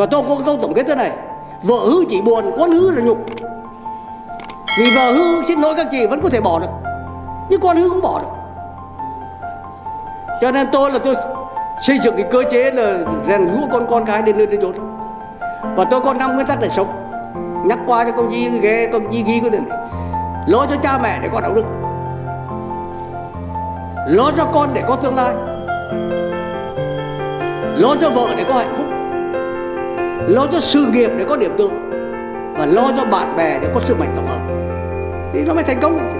và tôi có câu tổng kết thế này. Vợ hư chỉ buồn con hư là nhục. Vì vợ hư, xin lỗi các chị, vẫn có thể bỏ được. Nhưng con hư không bỏ được. Cho nên tôi là tôi xây dựng cái cơ chế là rèn rũa con con cái đến nơi, đến chốn và tôi có năm nguyên tắc để sống. Nhắc qua cho công chí ghé công chí ghi cái này. Lo cho cha mẹ để có đạo đức. Lo cho con để có tương lai. Lo cho vợ để có hạnh phúc lo cho sự nghiệp để có điểm tựa và lo cho bạn bè để có sức mạnh tổng hợp. Thì nó mới thành công.